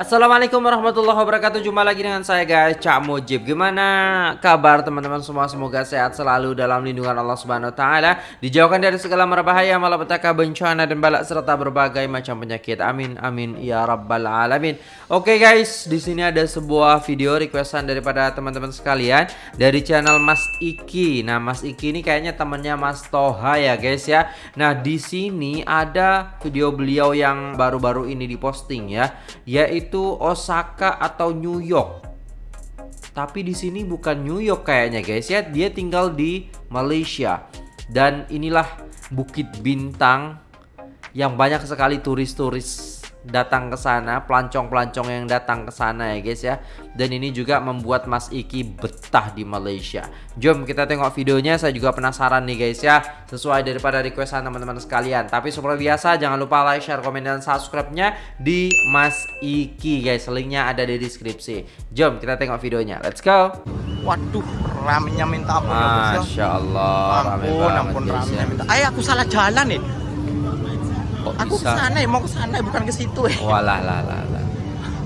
Assalamualaikum warahmatullahi wabarakatuh. Jumpa lagi dengan saya guys. Cak Mujib. Gimana kabar teman-teman semua? Semoga sehat selalu dalam lindungan Allah Subhanahu Wa Taala. Dijauhkan dari segala merbahaya Malapetaka bencana dan balak Serta berbagai macam penyakit. Amin amin ya rabbal alamin. Oke guys. Di sini ada sebuah video requestan daripada teman-teman sekalian Dari channel Mas Iki. Nah Mas Iki ini kayaknya temannya Mas Toha ya guys ya. Nah di sini ada video beliau yang baru-baru ini diposting ya Yaitu itu Osaka atau New York. Tapi di sini bukan New York kayaknya guys ya. Dia tinggal di Malaysia. Dan inilah Bukit Bintang yang banyak sekali turis-turis datang ke sana, pelancong-pelancong yang datang ke sana ya guys ya. Dan ini juga membuat Mas Iki betah di Malaysia. Jom kita tengok videonya, saya juga penasaran nih guys ya. Sesuai daripada requestan teman-teman sekalian. Tapi seperti biasa jangan lupa like, share, komen dan subscribe-nya di Mas Iki guys. Linknya ada di deskripsi. Jom kita tengok videonya. Let's go. Waduh, ramenya minta ampun ya, ya Masya Allah, ampun, ampun, ramenya ya. minta. Ayo aku salah jalan nih. Kok aku ke sana ya, mau ke sana ya, bukan ke situ ya. Walah lah lah lah.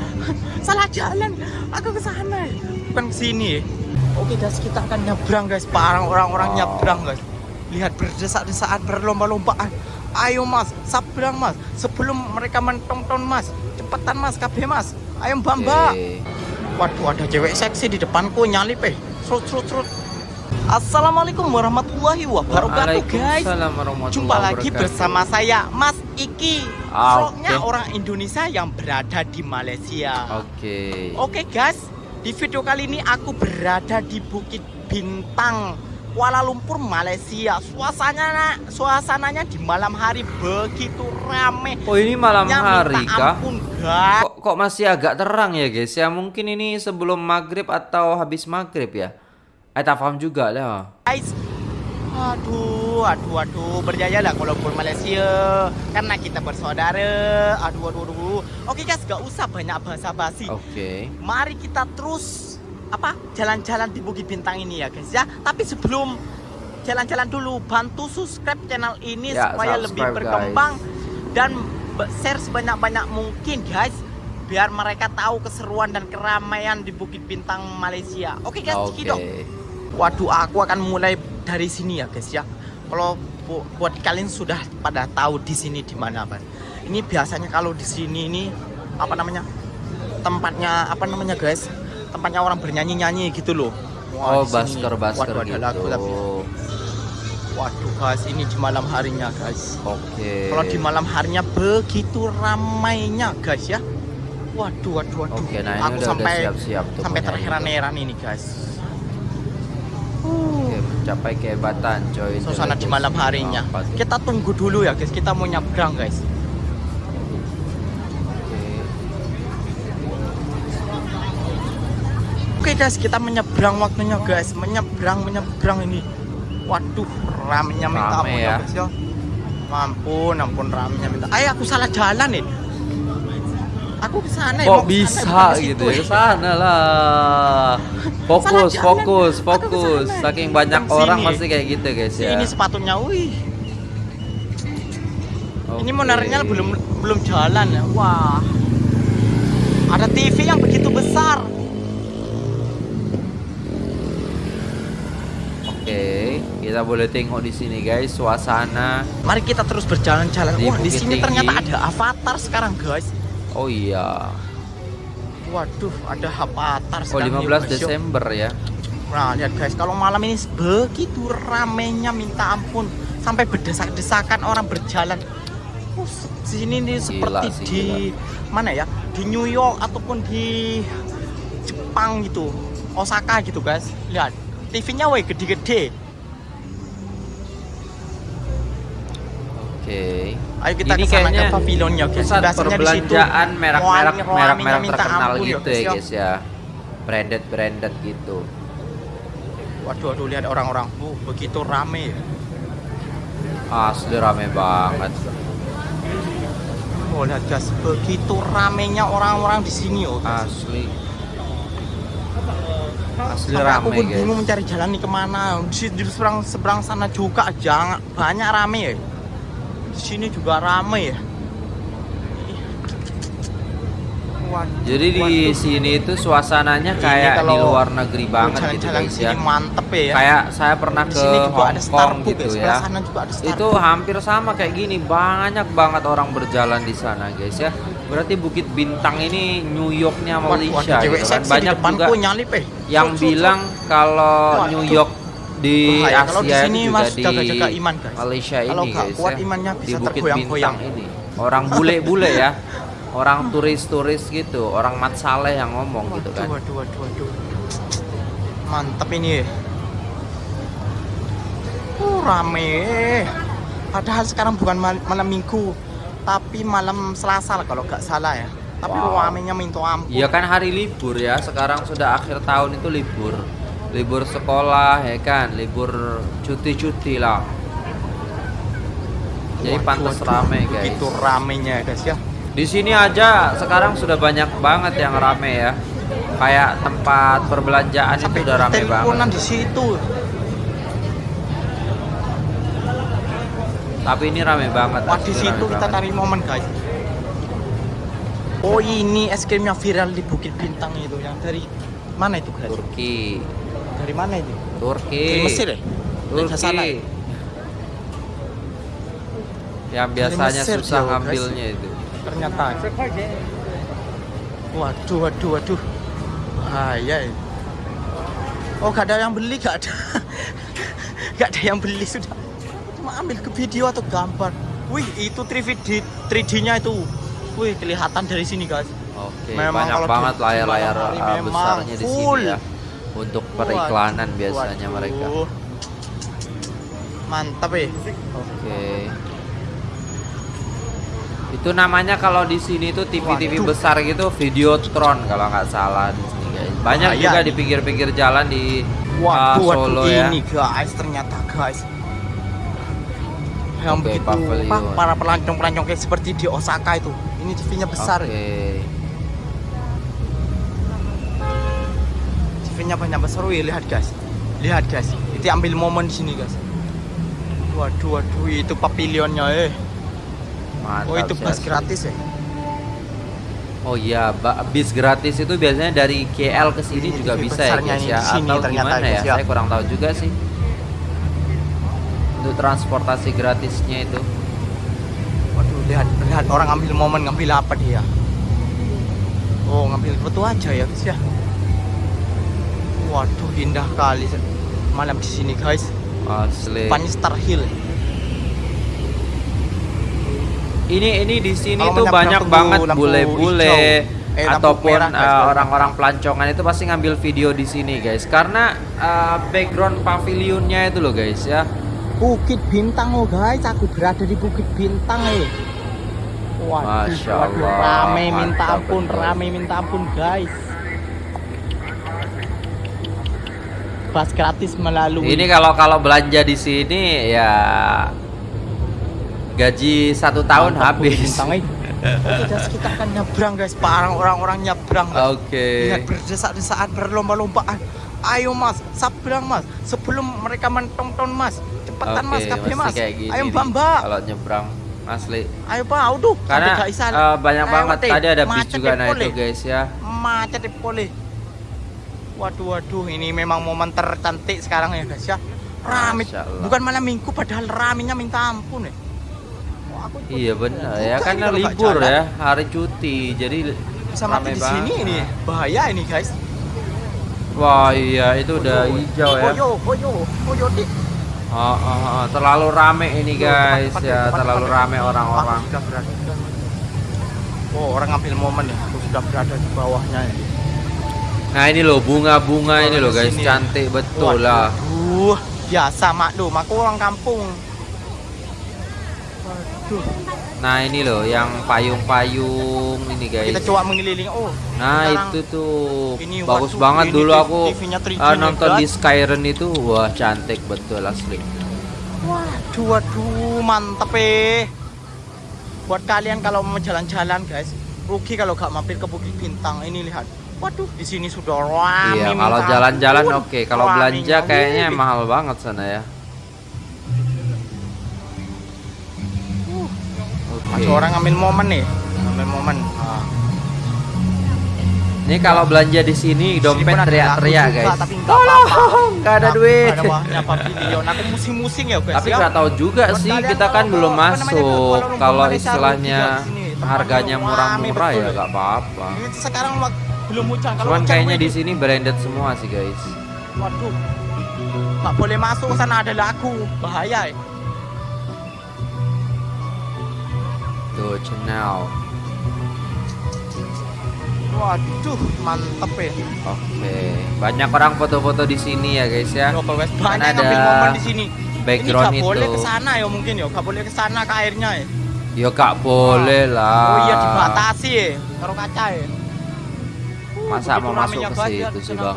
Salah jalan. Aku ke sana ya, bukan ke sini ya. Oke guys, kita akan nyebrang guys. Parang orang-orang oh. nyebrang guys. Lihat berdesak-desakan, berlomba-lombaan. Ayo mas, sabrang mas. Sebelum mereka mentonton mas. Cepetan mas, KB mas. Ayo bamba. Okay. Waduh, ada cewek seksi di depanku nyalip eh. Serut, serut, serut. Assalamualaikum warahmatullahi wabarakatuh guys Jumpa lagi bersama saya Mas Iki ah, okay. orang Indonesia yang berada di Malaysia Oke okay. Oke okay, guys Di video kali ini aku berada di Bukit Bintang Kuala Lumpur Malaysia Suasananya suasananya di malam hari begitu rame Oh ini malam hari kah? Ampun, guys. Kok, kok masih agak terang ya guys ya Mungkin ini sebelum maghrib atau habis maghrib ya Eh tak paham juga lah. Guys, aduh, aduh, aduh, berjaya lah kalau pun Malaysia karena kita bersaudara. Aduh, aduh, aduh. Oke guys, gak usah banyak bahasa basi. Oke. Okay. Mari kita terus apa jalan-jalan di Bukit Bintang ini ya guys ya. Tapi sebelum jalan-jalan dulu, bantu subscribe channel ini ya, supaya lebih berkembang guys. dan share sebanyak-banyak mungkin guys biar mereka tahu keseruan dan keramaian di Bukit Bintang Malaysia. Oke guys, okay. dong. Waduh, aku akan mulai dari sini ya, guys ya. Kalau bu buat kalian sudah pada tahu di sini di mana, Pak. Ini biasanya kalau di sini ini apa namanya? Tempatnya apa namanya, guys? Tempatnya orang bernyanyi-nyanyi gitu loh. Wah, oh, basker-basker gitu. Ada lagu, tapi... Waduh guys, ini di malam harinya guys. Oke. Okay. Kalau di malam harinya begitu ramainya guys ya. Waduh, waduh, waduh. Oke, nah ini Aku udah sampai siap-siap sampai terheran-heran ini guys mencapai kehebatan coy suasana di malam harinya kita tunggu dulu ya guys kita mau nyebrang guys Oke okay, guys, kita menyeberang waktunya guys, menyeberang menyeberang ini. Waduh, ramenya minta ampun ya. guys ya. Ampun, ampun ramenya minta. Ayo aku salah jalan nih. Aku ke sana Kok bisa gitu ya? Ke sana lah. Fokus, fokus, fokus. Saking banyak orang masih kayak gitu, guys ya. Ini sepatunya, wih. Okay. Ini monarnya belum belum jalan ya. Wah. Ada TV yang begitu besar. Oke, kita boleh tengok di sini guys suasana. Mari kita terus berjalan-jalan. Wah, di sini ternyata ada avatar sekarang guys. Oh iya. Waduh, ada Avatar Oh 15 Desember ya. Nah, lihat guys, kalau malam ini begitu ramenya minta ampun, sampai berdesak-desakan orang berjalan. Oh, sini nih seperti sih, di gila. mana ya? Di New York ataupun di Jepang gitu. Osaka gitu, guys. Lihat, TV-nya woi gede-gede. Oke. Ayo kita ke sana ke pavilionnya guys. Pusat perbelanjaan merek-merek merek-merek terkenal gitu ya guys ya. Branded branded gitu. Waduh, waduh lihat orang-orang. Uh, begitu rame. Asli rame banget. Oh, lihat guys, begitu ramenya orang-orang di sini oh. Asli. Asli Sampai rame aku pun guys. bingung mencari jalan nih ke mana. Di, di seberang seberang sana juga jangan banyak rame ya sini juga ramai ya Waduh, Jadi di waduh. sini itu suasananya kayak di luar negeri banget gitu jalan-jalan guys sini ya. mantep ya. Kayak saya pernah Di ke Hong Kong Starbucks gitu ya. sana juga ada Starbucks. Itu hampir sama kayak gini, banyak banget orang berjalan di sana guys ya. Berarti Bukit Bintang ini New Yorknya Waduh, Malaysia ada cewek gitu kan. Banyak juga nyalip eh. yang bilang kalau Waduh. New York di Bahaya. Kalau di Asia sini, Mas, di jaga-jaga iman, guys. Malaysia Kalau ini nggak guys kuat ya. imannya di bisa Bukit tergoyang-goyang. Ini. Orang bule-bule ya. Orang turis-turis gitu, orang Mat Saleh yang ngomong gitu kan. Waduh, waduh, waduh. Mantap ini. Uh, rame. Padahal sekarang bukan mal- malam minggu, tapi malam Selasa lah kalau nggak salah ya. Tapi Wow. ramenya minta ampun. Iya kan hari libur ya. Sekarang sudah akhir tahun itu libur. Libur sekolah ya kan, libur cuti-cuti lah. Jadi pantas rame guys. Begitu ramenya guys ya. Di sini aja sekarang sudah banyak banget yang rame ya. Kayak tempat perbelanjaan itu udah rame banget. di situ. Tapi ini rame banget. Wah di situ kita tarik momen guys. Oh ini es krim yang viral di Bukit Bintang itu yang dari mana itu guys? Turki. Dari mana itu? Turki. Dari Mesir ya? Turki. salah ya? Yang biasanya Mesir susah guys. ngambilnya itu. Ternyata. Waduh, waduh, waduh. Bahaya ya. Oh gak ada yang beli gak ada. gak ada yang beli sudah. Cuma ambil ke video atau gambar. Wih itu 3D 3D-nya itu. Wih kelihatan dari sini guys. Oke, Memang banyak banget layar-layar memang besarnya di sini ya. Periklanan Waduh, biasanya waduh. mereka. Mantap ya. Oke. Itu namanya kalau di sini tuh TV-TV besar gitu Videotron kalau nggak salah di sini guys. Banyak Bahaya juga di pinggir-pinggir jalan di uh, Waduh, Solo waduh ya. ini guys ternyata guys. Yang Oke, begitu pavilion. para pelancong-pelancong kayak seperti di Osaka itu. Ini TV-nya besar. ya. Banyak besar. Wih, lihat guys. Lihat guys. Itu ambil momen di sini guys. Waduh, waduh itu pavilionnya eh. Mantap. Oh, itu bus gratis ya. Oh iya, bis gratis itu biasanya dari KL ke sini Ini juga bisa ya besarnya guys ya. sini Atau gimana ya? ya. Saya kurang tahu juga sih. Untuk transportasi gratisnya itu. Waduh, lihat lihat orang ambil momen ngambil apa dia? Oh, ngambil foto aja ya guys ya. Waduh, indah kali malam di sini guys. Asli. Depannya Star Hill. Ini ini di sini Kalau tuh banyak banget bule-bule. Eh, ataupun merah, guys, uh, orang-orang pelancongan itu pasti ngambil video di sini guys karena uh, background pavilionnya itu loh guys ya. Bukit Bintang oh guys, aku berada di Bukit Bintang eh. Waduh, Masya waduh, Allah, rame minta ampun, betul. rame minta ampun guys. Bus gratis melalui Ini kalau kalau belanja di sini ya gaji satu tahun Mantap, habis. Eh. Kita akan nyebrang guys, para orang-orang nyebrang. Oke. Lihat berdesak-desakan berlomba-lombaan. Ayo mas, sabrang mas. Sebelum mereka mentonton mas, cepetan mas, Oke, kabeh mas. kayak gini Ayo bamba. Kalau nyebrang asli. Ayo pak, udah. Karena uh, banyak Ayo, banget tadi ada bis Macet juga nah boleh. itu guys ya. Macet deh, boleh. Waduh, waduh, ini memang momen tercantik sekarang ya guys ya. Rame, bukan malam minggu padahal ramenya minta ampun ya. Wah, aku Iya benar ya karena libur ya hari cuti jadi Bisa mati di sini ini, bahaya ini guys. Wah iya itu udah hijau ya. Koyo, koyo, koyo di. Oh, oh, oh, terlalu rame ini guys ya terlalu rame orang-orang. berada. Oh, orang ngambil momen ya. Aku sudah berada di bawahnya ya. Nah ini loh bunga-bunga ini loh guys sini. cantik betul lah. Waduh, biasa maklum. Aku orang kampung. Waduh. Nah ini loh yang payung-payung ini guys. Kita coba mengelilingi. Oh, Nah itu tuh Ini, bagus waduh, banget ini dulu aku TV-nya 3D uh, nonton di. Skyren itu wah cantik betul asli. Waduh, waduh, mantep eh. Buat kalian kalau mau jalan-jalan guys, rugi kalau gak mampir ke Bukit Bintang. Ini lihat. Waduh, di sini sudah rame. Iya kalau jalan-jalan oke kalau Ramenya, belanja kayaknya mahal banget sana ya. Oke. Masih orang ngambil momen nih, ngambil momen. Nah. Ini kalau belanja di sini dompet teriak-teriak guys. Tapi enggak apa-apa. Enggak ada duit. Ada. Aku musing-musing ya guys. Tapi ya. nggak tahu juga Buat sih, kita kan kalau- belum masuk. kalau Kalau istilahnya harganya murah-murah ya nggak apa-apa. Sekarang wak- belum hujan. Kalau Cuman hujan, kayaknya di sini branded semua sih guys. Waduh. Nggak boleh masuk sana ada lagu. Bahaya ya. Tuh channel. Waduh, mantep ya. Oke, banyak orang foto-foto di sini ya guys ya. Kan banyak ada ngambil momen di sini. background ini boleh itu. ke sana ya mungkin ya, nggak boleh ke sana ke airnya ya. Ya gak boleh lah. Oh iya dibatasi ya, karo kaca ya. Masa mau masuk ke situ sih, Bang?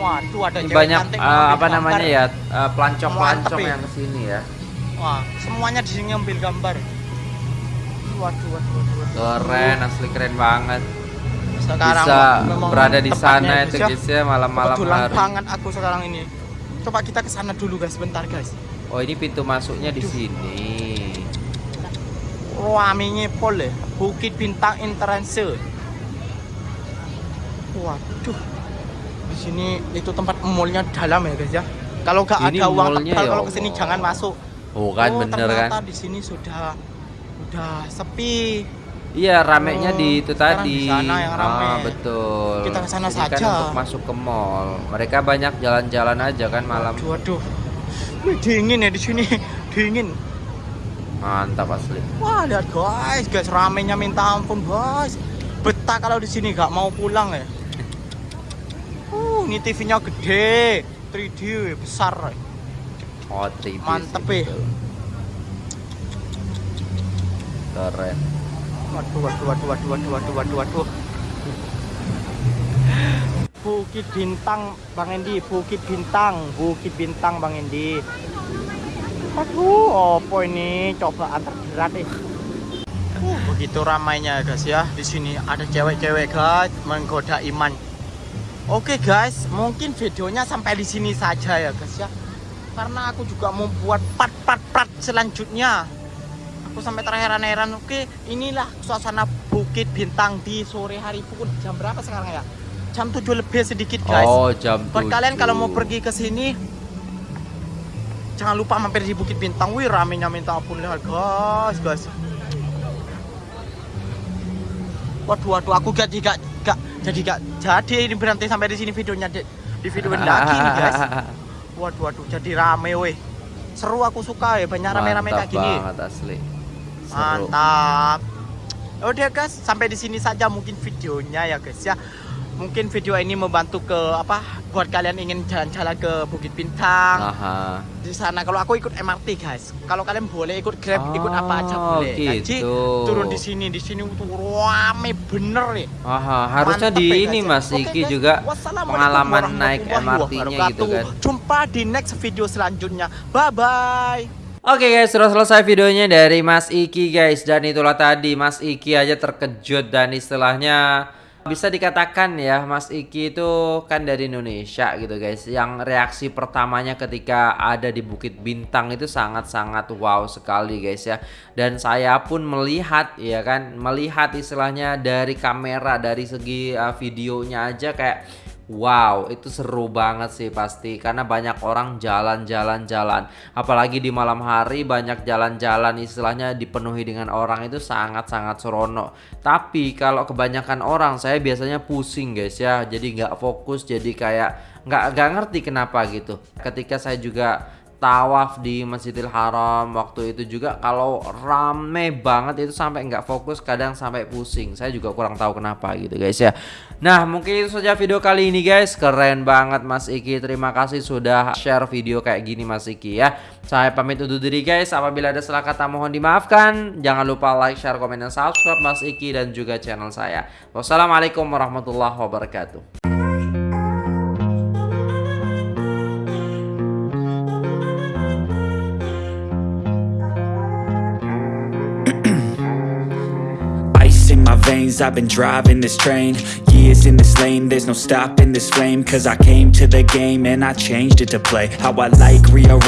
Waduh ada Ini banyak ngambil apa namanya ya? eh, pelancong-pelancong Mantep ya. yang ke sini ya. Wah, semuanya di sini ngambil gambar. Waduh, waduh, waduh. Keren, asli keren banget. Sekarang Bisa berada di sana itu guys, ya. malam-malam hari. banget aku sekarang ini. Coba kita ke sana dulu guys, bentar guys. Oh ini pintu masuknya di sini. Ruaminya pol ya, Bukit Bintang Interance. Waduh. Di sini itu tempat mallnya dalam ya guys ya. Kalau nggak ada uang tebal ya kalau ke sini Allah. jangan masuk. Oh kan oh, bener kan? di sini sudah udah sepi. Iya ramenya Oh, di itu tadi. di sana yang rame. Ah, betul. Kita ke sana Jadi kan saja. untuk masuk ke mall. Mereka banyak jalan-jalan aja kan malam. Waduh, waduh. Wih, dingin ya di sini, dingin. Mantap asli. Wah lihat guys, guys ramenya minta ampun guys. Betah kalau di sini nggak mau pulang ya. Ini TV-nya gede, 3D besar. Oh, 3D Mantep, betul. Keren. Waduh, waduh, waduh, waduh, waduh, waduh, waduh, waduh. Bukit Bintang, Bang Endi. Bukit Bintang, Bukit Bintang, Bang Endi. Aduh, apa ini cobaan terberat eh. Begitu ramainya guys ya. Di sini ada cewek-cewek guys menggoda iman. Oke guys, mungkin videonya sampai di sini saja ya guys ya. Karena aku juga mau buat part-part-part selanjutnya. Aku sampai terheran-heran. Oke, inilah suasana Bukit Bintang di sore hari pukul jam berapa sekarang ya? Jam 7 lebih sedikit guys. Oh, jam Buat kalian kalau mau 7. pergi ke sini jangan lupa mampir di Bukit Bintang. Wih, ramenya minta ampun lihat guys, guys. Waduh, waduh, aku gak gak gak jadi gak jadi ini berhenti sampai di sini videonya di, di video lagi guys. Waduh, waduh, jadi rame weh. Seru aku suka ya, banyak rame-rame kayak gini. banget asli. Seru. Mantap. Udah guys, sampai di sini saja mungkin videonya ya guys ya. Mungkin video ini membantu ke apa buat kalian ingin jalan-jalan ke Bukit Bintang. Aha. Di sana kalau aku ikut MRT guys. Kalau kalian boleh ikut Grab, ikut apa aja Oh, boleh. Jadi gitu. turun di sini, di sini tuh rame bener nih. Aha, harusnya Mantep di ya, ini ya. Mas Iki guys. juga pengalaman naik MRT-nya gitu kan. Jumpa di next video selanjutnya. Bye bye. Oke guys, sudah selesai videonya dari Mas Iki guys Dan itulah tadi Mas Iki aja terkejut dan istilahnya bisa dikatakan ya Mas Iki itu kan dari Indonesia gitu guys. Yang reaksi pertamanya ketika ada di Bukit Bintang itu sangat-sangat wow sekali guys ya. Dan saya pun melihat ya kan Melihat istilahnya dari kamera dari segi uh, videonya aja kayak Wow, itu seru banget sih pasti karena banyak orang jalan-jalan-jalan. Apalagi di malam hari banyak jalan-jalan istilahnya dipenuhi dengan orang itu sangat-sangat seronok. Tapi kalau kebanyakan orang saya biasanya pusing guys ya. Jadi nggak fokus jadi kayak nggak nggak ngerti kenapa gitu. Ketika saya juga tawaf di Masjidil Haram waktu itu juga kalau rame banget itu sampai nggak fokus kadang sampai pusing. Saya juga kurang tahu kenapa gitu guys ya. Nah mungkin itu saja video kali ini guys. Keren banget Mas Iki. Terima kasih sudah share video kayak gini Mas Iki ya. Saya pamit undur diri guys. Apabila ada salah kata mohon dimaafkan. Jangan lupa like share komen dan subscribe Mas Iki dan juga channel saya. Wassalamualaikum warahmatullahi wabarakatuh I've been driving this train. Years in this lane, there's no stopping this flame. Cause I came to the game and I changed it to play. How I like, rearrange